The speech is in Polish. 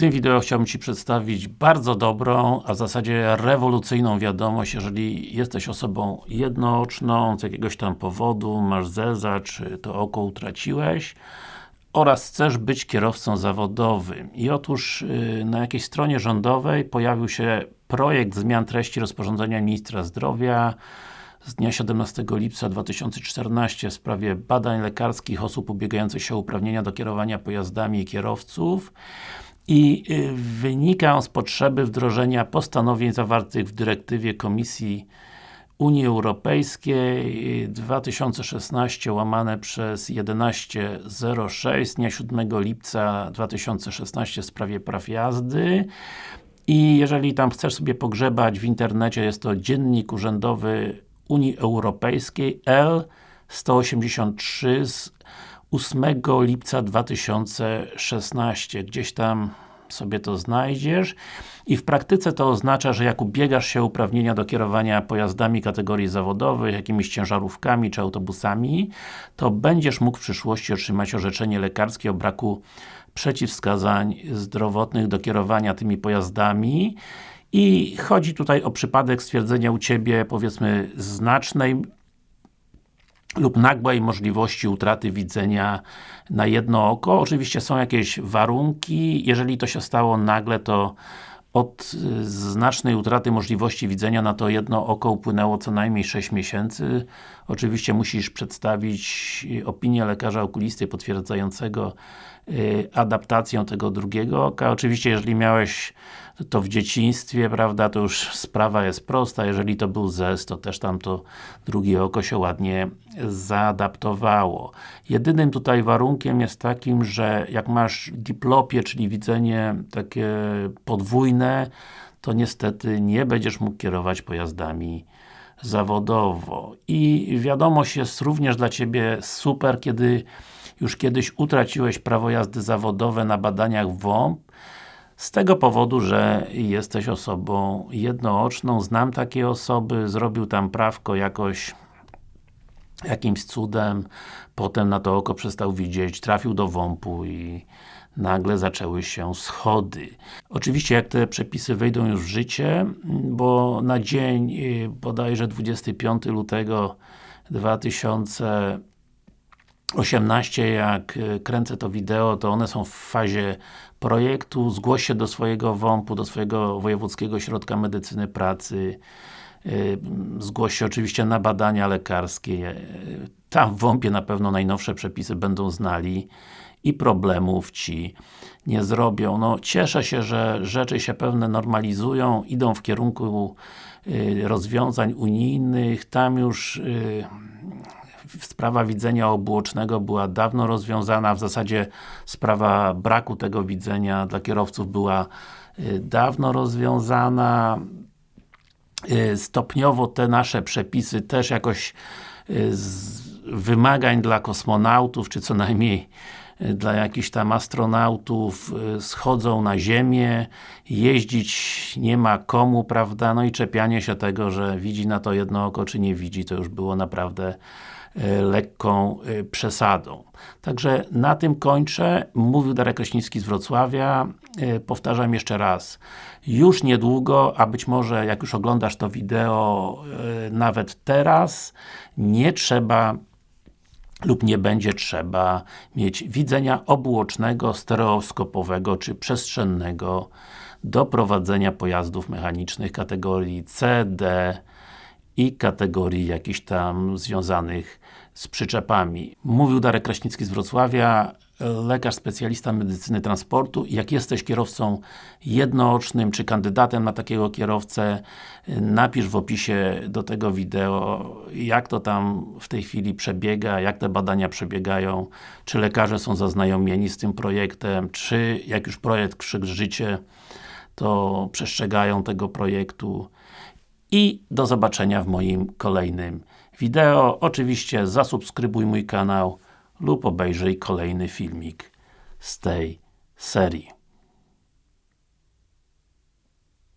tym wideo chciałbym Ci przedstawić bardzo dobrą, a w zasadzie rewolucyjną wiadomość, jeżeli jesteś osobą jednooczną, z jakiegoś tam powodu, masz zeza, czy to oko utraciłeś oraz chcesz być kierowcą zawodowym. I otóż yy, na jakiejś stronie rządowej pojawił się projekt zmian treści rozporządzenia Ministra Zdrowia z dnia 17 lipca 2014 w sprawie badań lekarskich osób ubiegających się o uprawnienia do kierowania pojazdami i kierowców i y, wynika z potrzeby wdrożenia postanowień zawartych w dyrektywie Komisji Unii Europejskiej 2016 łamane przez 1106 dnia 7 lipca 2016 w sprawie praw jazdy. I jeżeli tam chcesz sobie pogrzebać w internecie, jest to Dziennik Urzędowy Unii Europejskiej L 183 z 8 lipca 2016. Gdzieś tam sobie to znajdziesz i w praktyce to oznacza, że jak ubiegasz się uprawnienia do kierowania pojazdami kategorii zawodowych, jakimiś ciężarówkami czy autobusami, to będziesz mógł w przyszłości otrzymać orzeczenie lekarskie o braku przeciwwskazań zdrowotnych do kierowania tymi pojazdami i chodzi tutaj o przypadek stwierdzenia u Ciebie, powiedzmy, znacznej lub nagłej możliwości utraty widzenia na jedno oko. Oczywiście są jakieś warunki, jeżeli to się stało nagle, to od y, znacznej utraty możliwości widzenia na to jedno oko upłynęło co najmniej 6 miesięcy. Oczywiście musisz przedstawić opinię lekarza okulisty potwierdzającego y, adaptację tego drugiego oka. Oczywiście, jeżeli miałeś to w dzieciństwie, prawda, to już sprawa jest prosta. Jeżeli to był ZES, to też tam to drugie oko się ładnie zaadaptowało. Jedynym tutaj warunkiem jest takim, że jak masz diplopię, czyli widzenie takie podwójne, to niestety nie będziesz mógł kierować pojazdami zawodowo. I wiadomość jest również dla Ciebie super, kiedy już kiedyś utraciłeś prawo jazdy zawodowe na badaniach WOMP, z tego powodu, że jesteś osobą jednooczną, znam takie osoby, zrobił tam prawko jakoś jakimś cudem, potem na to oko przestał widzieć, trafił do WOMP-u i nagle zaczęły się schody. Oczywiście jak te przepisy wejdą już w życie, bo na dzień y, bodajże 25 lutego 2018 jak y, kręcę to wideo, to one są w fazie projektu, zgłoś się do swojego WOMP-u, do swojego Wojewódzkiego Ośrodka Medycyny Pracy, y, zgłoś się oczywiście na badania lekarskie. Tam w WOMP-ie na pewno najnowsze przepisy będą znali i problemów Ci nie zrobią. No, cieszę się, że rzeczy się pewne normalizują, idą w kierunku rozwiązań unijnych, tam już sprawa widzenia obuocznego była dawno rozwiązana, w zasadzie sprawa braku tego widzenia dla kierowców była y, dawno rozwiązana. Y, stopniowo te nasze przepisy też jakoś y, wymagań dla kosmonautów, czy co najmniej dla jakichś tam astronautów schodzą na Ziemię, jeździć nie ma komu, prawda, no i czepianie się tego, że widzi na to jedno oko, czy nie widzi, to już było naprawdę lekką e, przesadą. Także na tym kończę. Mówił Darek Kraśnicki z Wrocławia. E, powtarzam jeszcze raz. Już niedługo, a być może jak już oglądasz to wideo nawet teraz, nie trzeba lub nie będzie trzeba mieć widzenia obuocznego, stereoskopowego czy przestrzennego do prowadzenia pojazdów mechanicznych kategorii C, D, i kategorii jakichś tam związanych z przyczepami. Mówił Darek Kraśnicki z Wrocławia, lekarz specjalista medycyny transportu. Jak jesteś kierowcą jednoocznym, czy kandydatem na takiego kierowcę, napisz w opisie do tego wideo, jak to tam w tej chwili przebiega, jak te badania przebiegają, czy lekarze są zaznajomieni z tym projektem, czy jak już projekt w życie, to przestrzegają tego projektu i do zobaczenia w moim kolejnym wideo. Oczywiście zasubskrybuj mój kanał lub obejrzyj kolejny filmik z tej serii.